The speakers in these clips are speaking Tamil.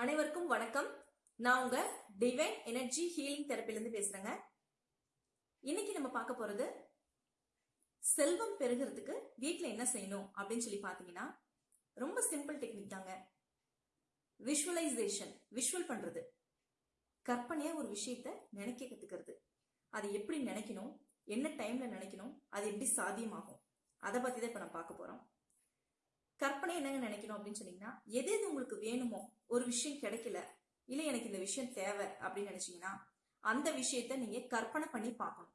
அனைவருக்கும் வணக்கம். நான் உங்க டிவைன் எனர்ஜி ஹீலிங் தெரப்பிலிருந்து பேசுறேங்க. இன்னைக்கு நம்ம பார்க்க போறது செல்வம் பெருகிறதுக்கு வீட்டில் என்ன செய்யணும் அப்படின்னு சொல்லி பாத்தீங்கன்னா ரொம்ப சிம்பிள் டெக்னிக் தாங்க. விஷுவலைசேஷன் விஷுவல் பண்றது. கற்பனையா ஒரு விஷயத்த நினைக்க கத்துக்கிறது. அதை எப்படி நினைக்கணும் என்ன டைம்ல நினைக்கணும் அது எப்படி சாத்தியமாகும்? அதை பத்தி தான் இப்ப நம்ம பார்க்க போறோம். கற்பனை என்னங்க நினைக்கணும் அப்படின்னு சொன்னீங்கன்னா எது எது உங்களுக்கு வேணுமோ ஒரு விஷயம் கிடைக்கல இல்ல எனக்கு இந்த விஷயம் தேவை அப்படின்னு நினைச்சீங்கன்னா அந்த விஷயத்த நீங்க கற்பனை பண்ணி பார்க்கணும்.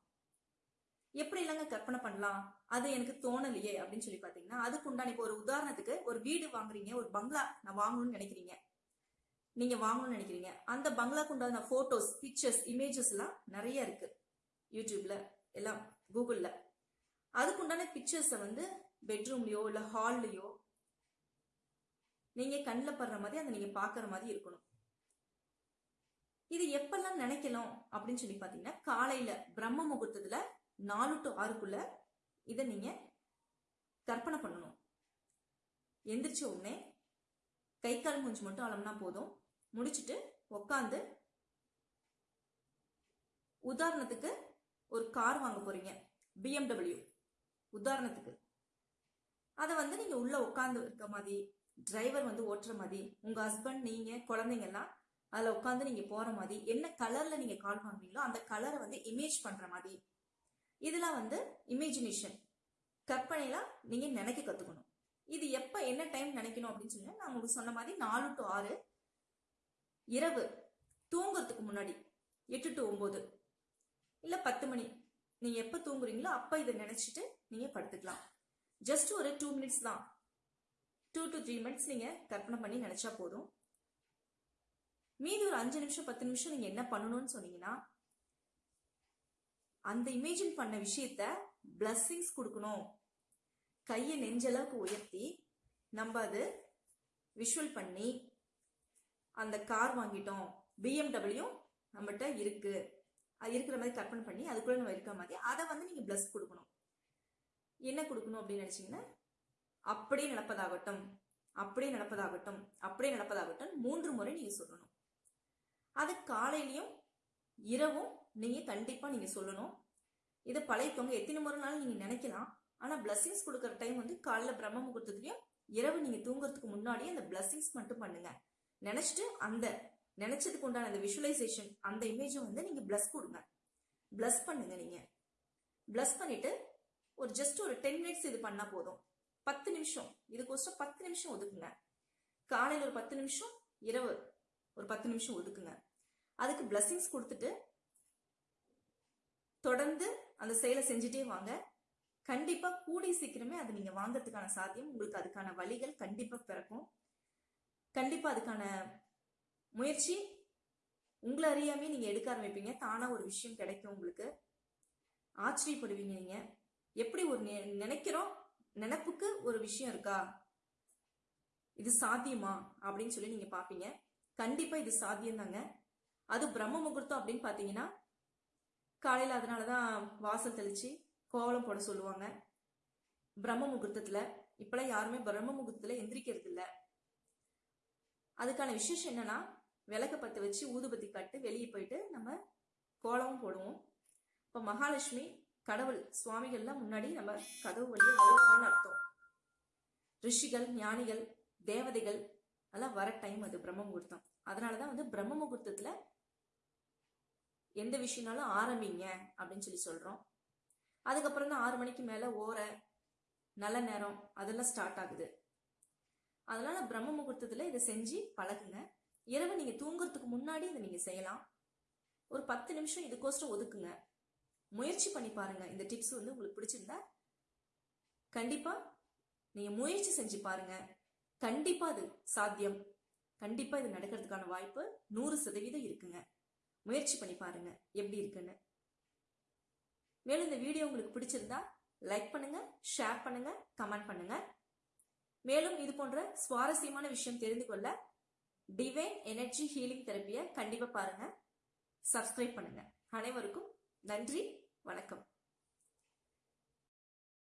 எப்படி இல்லைங்க கற்பனை பண்ணலாம்? அது எனக்கு தோணலையே அப்படின்னு சொல்லி பாத்தீங்கன்னா அதுக்கு உண்டான இப்போ ஒரு உதாரணத்துக்கு ஒரு வீடு வாங்குறீங்க ஒரு பங்களா நான் வாங்கணும்னு நினைக்கிறீங்க. நீங்க வாங்கணும்னு நினைக்கிறீங்க. அந்த பங்களாக்கு உண்டான போட்டோஸ் பிக்சர்ஸ் இமேஜஸ் எல்லாம் நிறைய இருக்கு. யூடியூப்ல எல்லாம் கூகுள்ல அதுக்குண்டான பிக்சர்ஸை வந்து பெட்ரூம்லயோ இல்ல ஹால்லயோ நீங்க கண்ணில் படுற மாதிரி அதை நீங்க பாக்குற மாதிரி இருக்கணும். இது எப்பெல்லாம் நினைக்கலாம் அப்படின்னு சொல்லி பாத்தீங்கன்னா காலையில பிரம்ம முகூர்த்தத்துல நாலு டு ஆறுக்குள்ள இதை நீங்க கற்பனை பண்ணணும். எந்திரிச்ச உடனே கை கால் மூஞ்சி மட்டும் அளம்னா போதும். முடிச்சுட்டு உக்காந்து உதாரணத்துக்கு ஒரு கார் வாங்க போறீங்க. பிஎம்டபிள்யூ உதாரணத்துக்கு. அதை வந்து நீங்க உள்ள உட்காந்து இருக்க மாதிரி டிரைவர் வந்து ஓட்டுற மாதிரி உங்க ஹஸ்பண்ட் நீங்க குழந்தைங்க எல்லாம் அதுல உட்காந்து நீங்க போற மாதிரி என்ன கலர்ல நீங்க கால் பண்ணுவீங்களோ அந்த கலரை வந்து இமேஜ் பண்ற மாதிரி. இதெல்லாம் வந்து இமேஜினேஷன் கற்பனைலாம் நீங்க நினைக்க கத்துக்கணும். இது எப்ப என்ன டைம் நினைக்கணும் அப்படின்னு சொல்லி நான் உங்களுக்கு சொன்ன மாதிரி நாலு டு ஆறு இரவு தூங்குறதுக்கு முன்னாடி எட்டு டு ஒன்பது இல்ல பத்து மணி நீங்க எப்ப தூங்குறீங்களோ அப்ப இதை நினைச்சிட்டு நீங்க படுத்துக்கலாம். ஜஸ்ட் ஒரு டூ மினிட்ஸ் தான். டூ டு த்ரீ மினிட்ஸ் நீங்க கற்பனை பண்ணி நினைச்சா போதும். மீதி ஒரு அஞ்சு நிமிஷம் பத்து நிமிஷம் நீங்க என்ன பண்ணணும்னு சொன்னீங்கன்னா அந்த இமேஜின் பண்ண விஷயத்த பிளஸ்ஸிங்ஸ் கொடுக்கணும். கையை நெஞ்சளவுக்கு உயர்த்தி நம்ம அது விஷுவல் பண்ணி அந்த கார் வாங்கிட்டோம். பிஎம்டபிள்யூ நம்மகிட்ட இருக்கு. அது இருக்கிற மாதிரி கற்பனை பண்ணி அதுக்குள்ள நம்ம இருக்கிற மாதிரி அதை வந்து நீங்க பிளஸ் கொடுக்கணும். என்ன கொடுக்கணும் அப்படின்னு நினைச்சீங்கன்னா அப்படியே நடப்பதாகட்டும் அப்படியே நடப்பதாகட்டும் அப்படியே நடப்பதாகட்டும் மூன்று முறை நீங்க சொல்லணும். அது காலையிலயும் இரவும் நீங்க கண்டிப்பா நீங்க சொல்லணும். இதை பழகிக்கோங்க. எத்தனை முறைனாலும் நீங்க நினைக்கலாம். ஆனா பிளஸ்ஸிங்ஸ் கொடுக்குற டைம் வந்து காலைல பிரம்ம முகூர்த்தத்துலயும் இரவு நீங்க தூங்குறதுக்கு முன்னாடியே அந்த பிளஸ்ஸிங்ஸ் மட்டும் பண்ணுங்க. நினைச்சிட்டு அந்த நினைச்சதுக்கு உண்டான அந்த விஷுவலைசேஷன் அந்த இமேஜை வந்து நீங்க பிளஸ் கொடுங்க. பிளஸ் பண்ணுங்க நீங்க. பிளஸ் பண்ணிட்டு ஒரு ஜஸ்ட் ஒரு டென் மினிட்ஸ் இது பண்ணா போதும். பத்து நிமிஷம். இதுக்கோசரம் பத்து நிமிஷம் ஒதுக்குங்க. காலையில் ஒரு பத்து நிமிஷம் இரவு ஒரு பத்து நிமிஷம் ஒதுக்குங்க. அதுக்கு பிளஸ்ஸிங்ஸ் கொடுத்துட்டு தொடர்ந்து அந்த செயலை செஞ்சுட்டே வாங்க. கண்டிப்பா கூடி சீக்கிரமே அது நீங்க வாங்கறதுக்கான சாத்தியம் உங்களுக்கு அதுக்கான வழிகள் கண்டிப்பா பிறக்கும். கண்டிப்பா அதுக்கான முயற்சி உங்களை அறியாமே நீங்க எடுக்க ஆரம்பிப்பீங்க. தானா ஒரு விஷயம் கிடைக்கும் உங்களுக்கு. ஆச்சரியப்படுவீங்க நீங்க. எப்படி ஒரு நெ- நினைக்கிறோம் நினப்புக்கு ஒரு விஷயம் இருக்கா? இது சாத்தியமா? அப்படின்னு சொல்லி நீங்க பாப்பீங்க கண்டிப்பா இது சாத்தியம் தாங்க அது பிரம்ம முகூர்த்தம் அப்படின்னு பாத்தீங்கன்னா காலையில அதனாலதான் வாசல் தெளிச்சு கோவலம் போட சொல்லுவாங்க. பிரம்ம முகூர்த்தத்துல. இப்பெல்லாம் யாருமே பிரம்ம முகூர்த்தத்துல எந்திரிக்கிறது இல்ல. அதுக்கான விசேஷம் என்னன்னா விளக்க பத்து வச்சு ஊதுபத்தி கட்டு வெளியே போயிட்டு நம்ம கோலமும் போடுவோம். இப்ப மகாலட்சுமி கடவுள் சுவாமிகள்லாம் முன்னாடி நம்ம கதவு வழியா வருவாங்கன்னு அர்த்தம். ரிஷிகள் ஞானிகள் தேவதைகள் எல்லாம் வர டைம் அது பிரம்ம முகூர்த்தம் அதனாலதான் வந்து பிரம்ம முகூர்த்தத்துல எந்த விஷயம்னாலும் ஆரம்பிங்க அப்படின்னு சொல்லி சொல்றோம். அதுக்கப்புறம் தான் ஆறு மணிக்கு மேல ஓர நல்ல நேரம் அதெல்லாம் ஸ்டார்ட் ஆகுது. அதனால பிரம்ம முகூர்த்தத்துல இதை செஞ்சு பழகுங்க. இரவு நீங்க தூங்குறதுக்கு முன்னாடி இதை நீங்க செய்யலாம். ஒரு பத்து நிமிஷம் இதுக்கோசரம் ஒதுக்குங்க. முயற்சி பண்ணி பாருங்க. இந்த டிப்ஸ் வந்து உங்களுக்கு பிடிச்சிருந்தா கண்டிப்பா நீங்க முயற்சி செஞ்சு பாருங்க. கண்டிப்பா அது சாத்தியம். கண்டிப்பா இது நடக்கிறதுக்கான வாய்ப்பு நூறு சதவீதம் இருக்குங்க. முயற்சி பண்ணி பாருங்க எப்படி இருக்குன்னு. மேலும் இந்த வீடியோ உங்களுக்கு பிடிச்சிருந்தா லைக் பண்ணுங்க ஷேர் பண்ணுங்க கமெண்ட் பண்ணுங்க. மேலும் இது போன்ற சுவாரஸ்யமான விஷயம் தெரிந்து கொள்ள டிவைன் எனர்ஜி ஹீலிங் தெரப்பியை கண்டிப்பா பாருங்க. சப்ஸ்கிரைப் பண்ணுங்க. அனைவருக்கும் நன்றி. வணக்கம்.